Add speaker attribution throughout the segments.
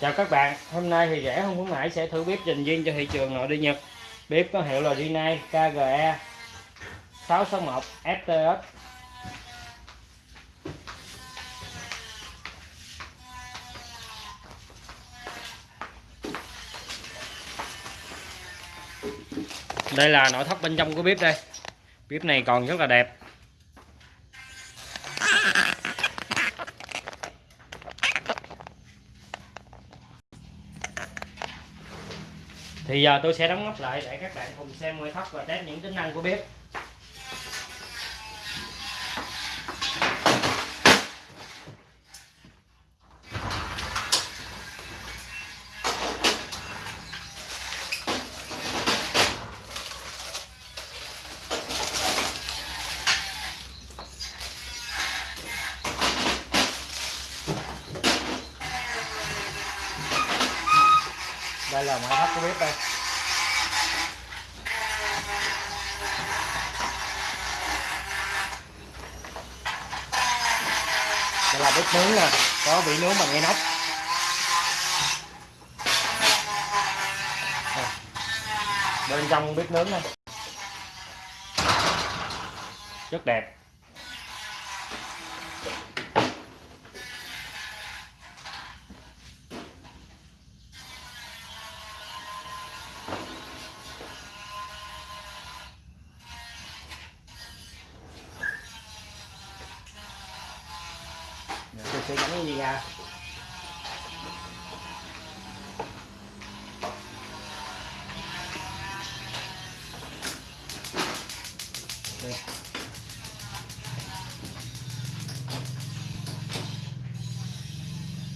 Speaker 1: chào các bạn, hôm nay thì rẻ không khuyến mãi sẽ thử bếp dành riêng cho thị trường nội địa nhật. Bếp có hiệu là Rinnai KGE 661 FTS đây là nội thất bên trong của bếp đây. Bếp này còn rất là đẹp. Thì giờ tôi sẽ đóng nắp lại để các bạn cùng xem nội thất và test những tính năng của bếp. Đây là ngoại thất của bếp đây. Đây là bếp nướng nè, có vị nướng bằng inox. Bên trong bếp nướng này rất đẹp. Sẽ gắn cái gì à? ra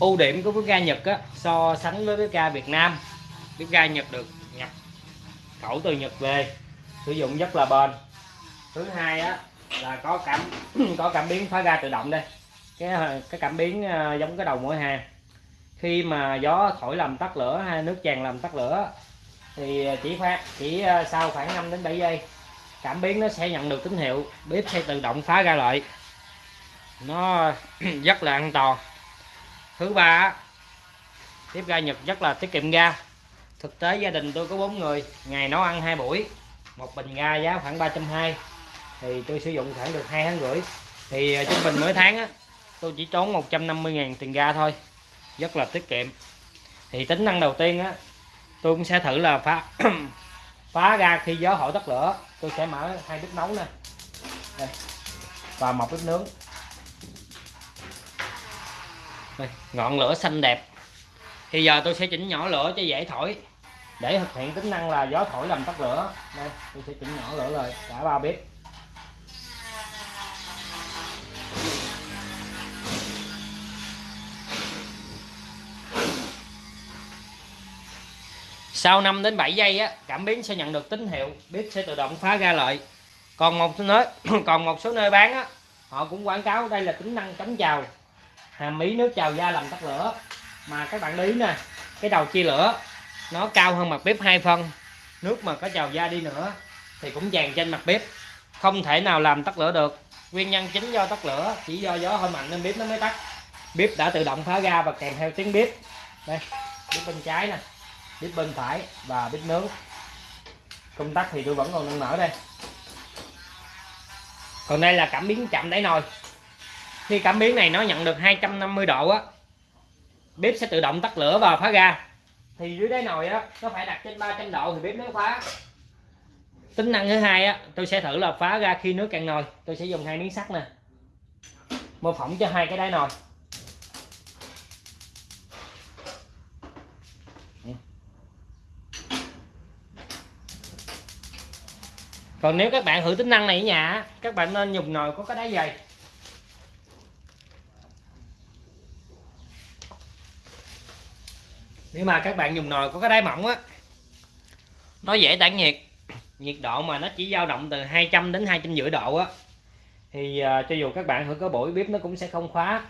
Speaker 1: ưu điểm của bếp ga Nhật á, so sánh với bếp ga Việt Nam bếp ga Nhật được nhập khẩu từ Nhật về sử dụng rất là bền. Thứ hai á là có cảm có cảm biến phá ga tự động đây cái cái cảm biến ờ, giống cái đầu mỗi hàng khi mà gió thổi làm tắt lửa hay nước tràn làm tắt lửa, thì chỉ khoảng chỉ ờ, sau khoảng 5 đến 7 giây, cảm biến nó sẽ nhận được tín hiệu, bếp sẽ tự động phá ra lại. Nó rất là an toàn. Thứ ba tiếp bếp ga Nhật rất là tiết kiệm ga. Thực tế gia đình tôi có bốn người, ngày nấu ăn hai buổi, một bình ga giá khoảng 320 thì tôi sử dụng khoảng được hai tháng rưỡi. Thì trung bình mỗi tháng á tôi chỉ tốn 150.000 tiền ga thôi. Rất là tiết kiệm. Thì tính năng đầu tiên á tôi cũng sẽ thử là phá phá ra khi gió thổi tắt lửa tôi sẽ mở hai bếp nấu nè đây. và một bếp nướng. Đây, ngọn lửa xanh đẹp. Thì giờ tôi sẽ chỉnh nhỏ lửa cho dễ thổi. Để thực hiện tính năng là gió thổi làm tắt lửa. Đây tôi sẽ chỉnh nhỏ lửa rồi cả ba bếp. Sau 5 đến 7 giây á, cảm biến sẽ nhận được tín hiệu bếp sẽ tự động phá ra lại còn một số nơi, còn một số nơi bán á, họ cũng quảng cáo đây là tính năng chống trào hàm ý nước trào da làm tắt lửa. Mà các bạn để ý nè, cái đầu chia lửa, nó cao hơn mặt bếp hai phân. Nước mà có trào da đi nữa, thì cũng dàn trên mặt bếp. Không thể nào làm tắt lửa được. Nguyên nhân chính do tắt lửa, chỉ do gió hơi mạnh nên bếp nó mới tắt. Bếp đã tự động phá ra và kèm theo tiếng bếp. Đây, bếp bên trái nè bếp bên phải và bếp nướng. Công tắc thì tôi vẫn còn đang mở đây. Còn đây là cảm biến chậm đáy nồi. Khi cảm biến này nó nhận được 250 độ á, bếp sẽ tự động tắt lửa và phá ra thì dưới đáy nồi á, nó phải đặt trên 300 độ thì bếp mới phá. Tính năng thứ hai á, tôi sẽ thử là phá ra khi nước cạn nồi. Tôi sẽ dùng hai miếng sắt nè. Mô phỏng cho hai cái đáy nồi. Còn nếu các bạn thử tính năng này ở nhà các bạn nên dùng nồi có cái đáy dày. Nếu mà các bạn dùng nồi có cái đáy mỏng á, nó dễ tản nhiệt. Nhiệt độ mà nó chỉ dao động từ 200 đến hai trăm rưỡi độ á, thì à, cho dù các bạn thử có buổi bếp nó cũng sẽ không khóa.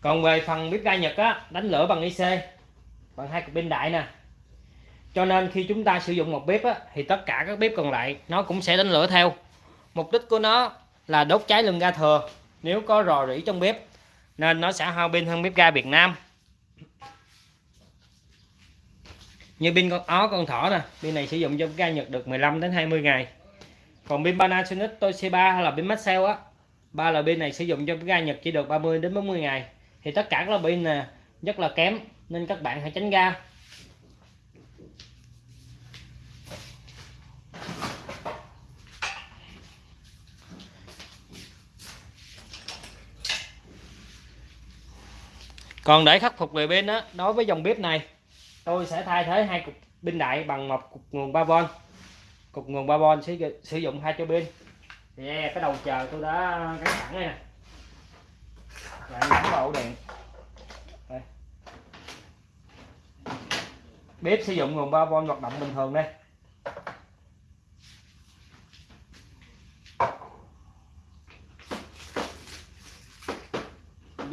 Speaker 1: Còn về phần bếp ga Nhật á, đánh lửa bằng IC bằng hai cục pin đại nè cho nên khi chúng ta sử dụng một bếp á, thì tất cả các bếp còn lại nó cũng sẽ đánh lửa theo. Mục đích của nó là đốt cháy lưng ga thừa. Nếu có rò rỉ trong bếp nên nó sẽ hao pin hơn bếp ga Việt Nam. Như pin con ó con thỏ nè pin này sử dụng cho ga Nhật được 15 đến 20 ngày. Còn pin Panasonic Toshiba hay là pin Maxell á ba loại pin này sử dụng cho ga Nhật chỉ được 30 đến 40 ngày. Thì tất cả các loại pin nè rất là kém nên các bạn hãy tránh ga. Còn để khắc phục về pin đó đối với dòng bếp này tôi sẽ thay thế hai cục pin đại bằng một cục nguồn 3V cục nguồn 3V sử, sử dụng hai cho pin. Yeah, cái đầu chờ tôi đã gắn sẵn đây nè. Bạn gắn vào ổ điện. Đây. bếp sử dụng nguồn 3V hoạt động bình thường đây.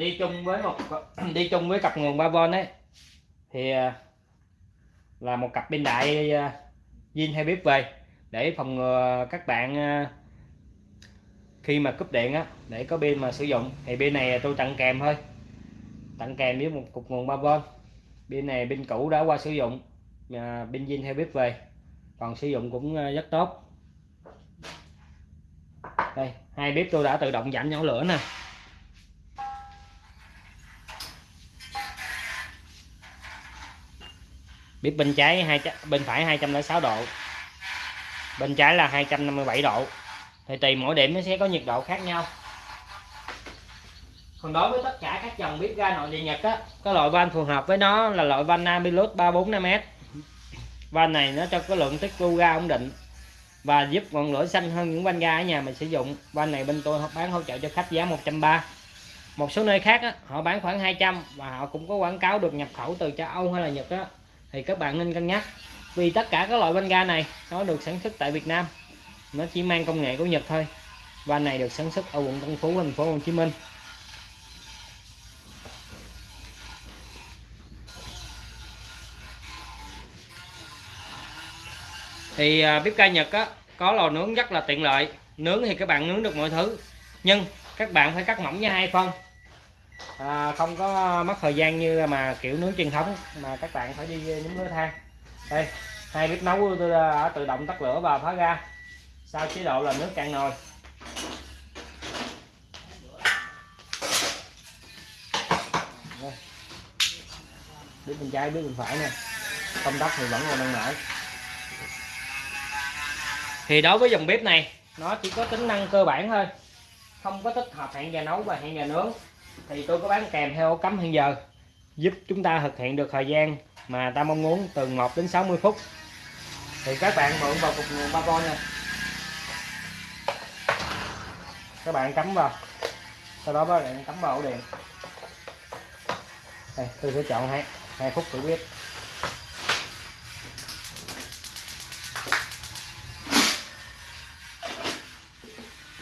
Speaker 1: Đi chung với một đi chung với cặp nguồn 3V ấy, thì à, là một cặp pin đại à, zin hay bếp về để phòng ngừa các bạn à, khi mà cúp điện á, để có pin mà sử dụng. Thì pin này tôi tặng kèm thôi. Tặng kèm với một cục nguồn 3V pin này pin cũ đã qua sử dụng pin zin hay bếp về còn sử dụng cũng rất tốt. Đây, hai bếp tôi đã tự động giảm nhỏ lửa nè. Bếp bên trái hai bên phải 206 độ. Bên trái là 257 độ. Thì tùy mỗi điểm nó sẽ có nhiệt độ khác nhau. Còn đối với tất cả các dòng bếp ga nội địa Nhật á cái loại van phù hợp với nó là loại van Namilus 345S van này nó cho có lượng tích lưu ga ổn định và giúp ngọn lửa xanh hơn những van ga ở nhà mình sử dụng. Van này bên tôi bán hỗ trợ cho khách giá 130 một số nơi khác á, họ bán khoảng 200 và họ cũng có quảng cáo được nhập khẩu từ châu Âu hay là Nhật á thì các bạn nên cân nhắc. Vì tất cả các loại van ga này, nó được sản xuất tại Việt Nam. Nó chỉ mang công nghệ của Nhật thôi. Và này được sản xuất ở quận Tân Phú, thành phố Hồ Chí Minh. Thì à, bếp ga Nhật á, có lò nướng rất là tiện lợi. Nướng thì các bạn nướng được mọi thứ. Nhưng các bạn phải cắt mỏng nha, hai phân à, không có mất thời gian như mà kiểu nướng truyền thống mà các bạn phải đi nhúng lửa than. Đây hai bếp nấu tôi à, đã tự động tắt lửa và phá ra sau chế độ là nước cạn nồi. Bếp bên trái bếp bên phải nè. Công tắc thì vẫn còn đang mở thì đối với dòng bếp này nó chỉ có tính năng cơ bản thôi. Không có tích hợp hẹn giờ nấu và hẹn giờ nướng thì tôi có bán kèm theo ổ cắm hiện giờ, giúp chúng ta thực hiện được thời gian mà ta mong muốn từ 1 đến 60 phút. Thì các bạn mượn vào cục nguồn 3V các bạn cắm vào. Sau đó các bạn cắm vào ổ điện. Đây, tôi sẽ chọn hai hai phút thử biết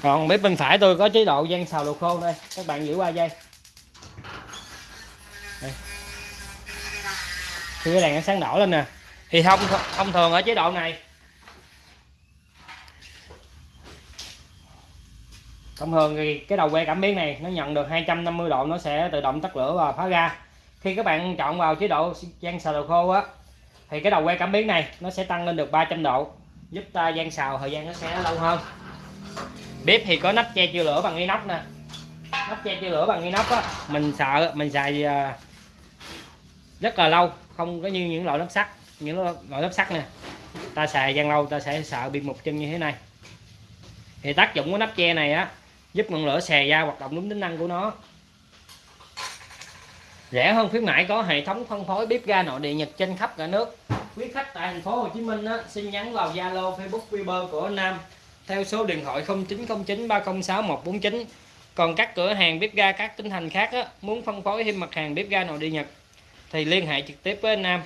Speaker 1: còn bếp bên phải tôi có chế độ gian xào đồ khô đây. Các bạn giữ qua dây đây. thì cái đèn nó sáng đỏ lên nè. Thì thông thông thường ở chế độ này. Thông thường thì cái đầu que cảm biến này nó nhận được 250 độ, nó sẽ tự động tắt lửa và phá ra. Khi các bạn chọn vào chế độ gian xào đồ khô á, thì cái đầu que cảm biến này nó sẽ tăng lên được 300 độ, giúp ta gian xào, thời gian nó sẽ lâu hơn. Bếp thì có nắp che chưa lửa bằng inox nè. Nắp che chưa lửa bằng inox á, mình sợ, mình xài à, rất là lâu không có như những loại nắp sắt những loại nắp sắt nè. Ta xài gian lâu ta sẽ sợ bị mục chân như thế này. Thì tác dụng của nắp che này á giúp ngọn lửa xè ra hoạt động đúng tính năng của nó. Rẻ hơn khuyến mãi có hệ thống phân phối bếp ga nội địa Nhật trên khắp cả nước. Quý khách tại thành phố Hồ Chí Minh á, xin nhắn vào Zalo Facebook Viber của anh Nam theo số điện thoại 0909 306 149 còn các cửa hàng bếp ga các tỉnh thành khác á, muốn phân phối thêm mặt hàng bếp ga nội địa Nhật thì liên hệ trực tiếp với anh Nam.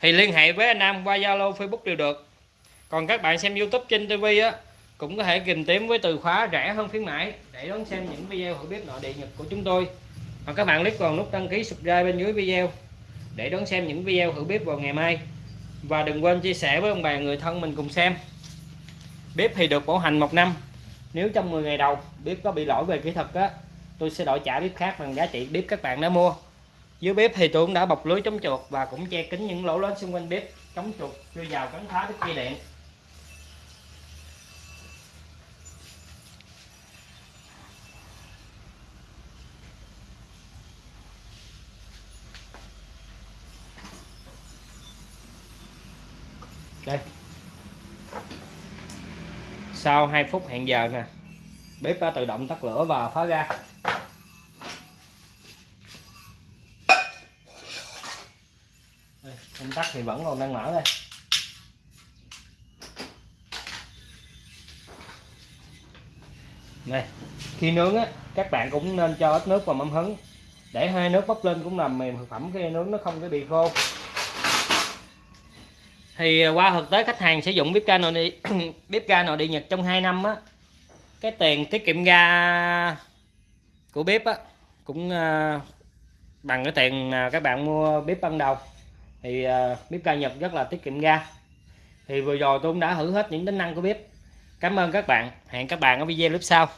Speaker 1: Thì liên hệ với anh Nam qua Zalo, Facebook đều được. Còn các bạn xem YouTube trên TV á, cũng có thể tìm kiếm với từ khóa rẻ hơn khuyến mãi để đón xem những video thử bếp nội địa Nhật của chúng tôi. Và các bạn click vào nút đăng ký subscribe bên dưới video để đón xem những video thử bếp vào ngày mai. Và đừng quên chia sẻ với ông bà, người thân mình cùng xem. Bếp thì được bảo hành một năm. Nếu trong 10 ngày đầu bếp có bị lỗi về kỹ thuật á, tôi sẽ đổi trả bếp khác bằng giá trị bếp các bạn đã mua dưới bếp thì tôi cũng đã bọc lưới chống chuột và cũng che kín những lỗ lớn xung quanh bếp. Chống chuột chui vào cắn phá đứt dây điện đây. Sau 2 phút hẹn giờ nè, bếp đã tự động tắt lửa và phá ra. Tắt thì vẫn còn đang mở đây. Này khi nướng á, các bạn cũng nên cho ít nước vào mâm hứng để hơi nước bốc lên cũng làm mềm thực phẩm khi nướng nó không có bị khô. Thì à, qua thực tế khách hàng sử dụng bếp ga nội địa bếp ga nội địa nhật trong 2 năm á, cái tiền tiết kiệm ga của bếp á, cũng à, bằng cái tiền mà các bạn mua bếp ban đầu thì à, bếp ga Nhật rất là tiết kiệm ga. Thì vừa rồi tôi cũng đã thử hết những tính năng của bếp. Cảm ơn các bạn. Hẹn các bạn ở video clip sau.